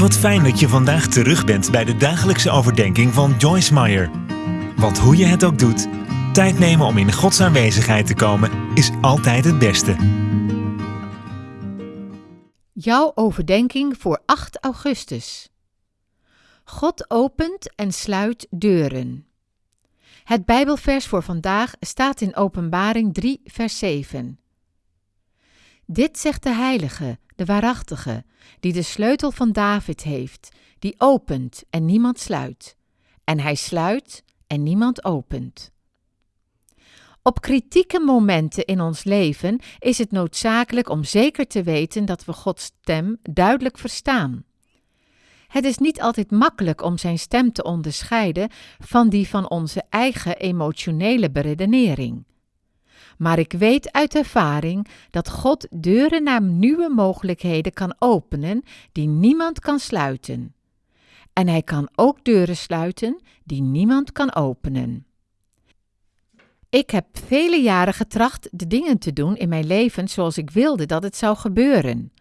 Wat fijn dat je vandaag terug bent bij de dagelijkse overdenking van Joyce Meyer. Want hoe je het ook doet, tijd nemen om in Gods aanwezigheid te komen is altijd het beste. Jouw overdenking voor 8 augustus. God opent en sluit deuren. Het Bijbelvers voor vandaag staat in Openbaring 3, vers 7. Dit zegt de Heilige, de Waarachtige, die de sleutel van David heeft, die opent en niemand sluit, en hij sluit en niemand opent. Op kritieke momenten in ons leven is het noodzakelijk om zeker te weten dat we Gods stem duidelijk verstaan. Het is niet altijd makkelijk om zijn stem te onderscheiden van die van onze eigen emotionele beredenering. Maar ik weet uit ervaring dat God deuren naar nieuwe mogelijkheden kan openen die niemand kan sluiten. En Hij kan ook deuren sluiten die niemand kan openen. Ik heb vele jaren getracht de dingen te doen in mijn leven zoals ik wilde dat het zou gebeuren.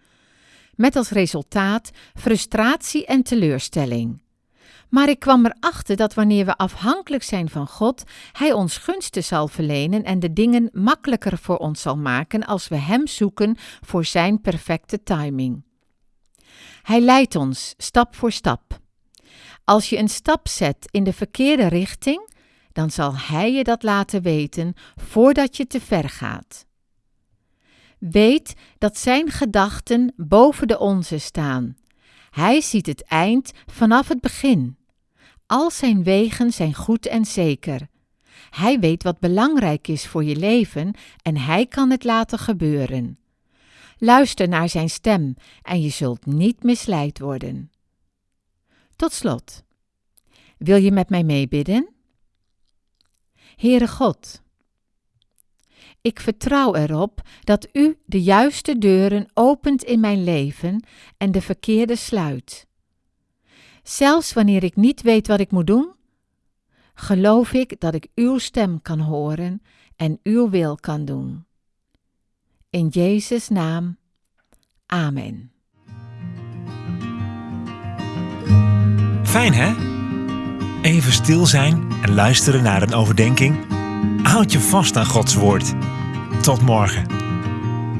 Met als resultaat frustratie en teleurstelling. Maar ik kwam erachter dat wanneer we afhankelijk zijn van God, Hij ons gunsten zal verlenen en de dingen makkelijker voor ons zal maken als we Hem zoeken voor Zijn perfecte timing. Hij leidt ons stap voor stap. Als je een stap zet in de verkeerde richting, dan zal Hij je dat laten weten voordat je te ver gaat. Weet dat Zijn gedachten boven de onze staan. Hij ziet het eind vanaf het begin. Al zijn wegen zijn goed en zeker. Hij weet wat belangrijk is voor je leven en hij kan het laten gebeuren. Luister naar zijn stem en je zult niet misleid worden. Tot slot. Wil je met mij meebidden? Heere God, ik vertrouw erop dat U de juiste deuren opent in mijn leven en de verkeerde sluit. Zelfs wanneer ik niet weet wat ik moet doen, geloof ik dat ik Uw stem kan horen en Uw wil kan doen. In Jezus' naam. Amen. Fijn hè? Even stil zijn en luisteren naar een overdenking. Houd je vast aan Gods woord. Tot morgen.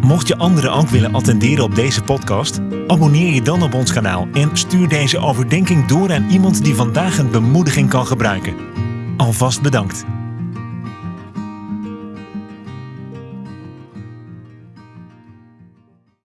Mocht je anderen ook willen attenderen op deze podcast, abonneer je dan op ons kanaal en stuur deze overdenking door aan iemand die vandaag een bemoediging kan gebruiken. Alvast bedankt.